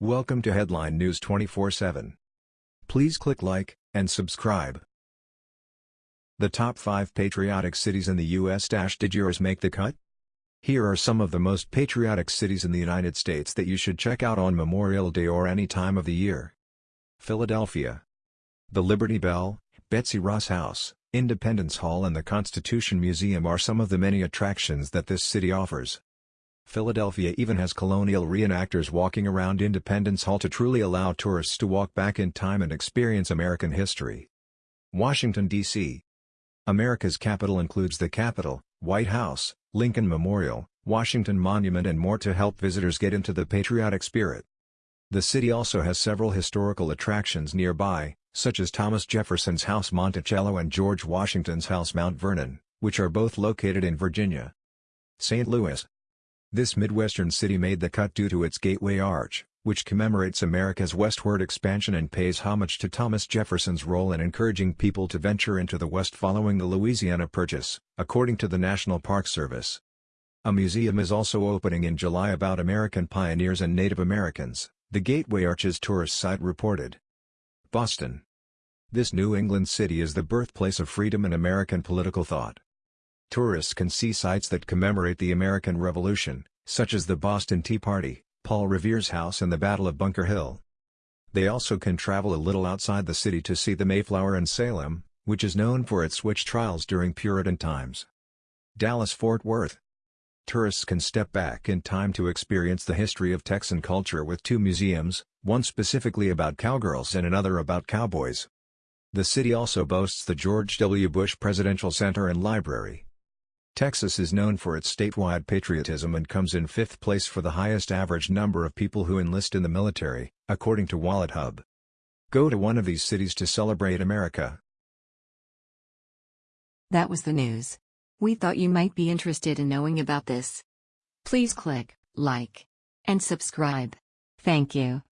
Welcome to Headline News 24/7. Please click like and subscribe. The top 5 patriotic cities in the US. Did yours make the cut? Here are some of the most patriotic cities in the United States that you should check out on Memorial Day or any time of the year. Philadelphia. The Liberty Bell, Betsy Ross House, Independence Hall and the Constitution Museum are some of the many attractions that this city offers. Philadelphia even has colonial reenactors walking around Independence Hall to truly allow tourists to walk back in time and experience American history. Washington, D.C. America's capital includes the Capitol, White House, Lincoln Memorial, Washington Monument and more to help visitors get into the patriotic spirit. The city also has several historical attractions nearby, such as Thomas Jefferson's House Monticello and George Washington's House Mount Vernon, which are both located in Virginia. St. Louis, this Midwestern city made the cut due to its Gateway Arch, which commemorates America's westward expansion and pays homage to Thomas Jefferson's role in encouraging people to venture into the West following the Louisiana Purchase, according to the National Park Service. A museum is also opening in July about American pioneers and Native Americans, the Gateway Arch's tourist site reported. Boston. This New England city is the birthplace of freedom and American political thought. Tourists can see sites that commemorate the American Revolution, such as the Boston Tea Party, Paul Revere's house and the Battle of Bunker Hill. They also can travel a little outside the city to see the Mayflower in Salem, which is known for its witch trials during Puritan times. Dallas-Fort Worth Tourists can step back in time to experience the history of Texan culture with two museums, one specifically about cowgirls and another about cowboys. The city also boasts the George W. Bush Presidential Center and Library. Texas is known for its statewide patriotism and comes in fifth place for the highest average number of people who enlist in the military, according to WalletHub. Go to one of these cities to celebrate America. That was the news. We thought you might be interested in knowing about this. Please click like and subscribe. Thank you.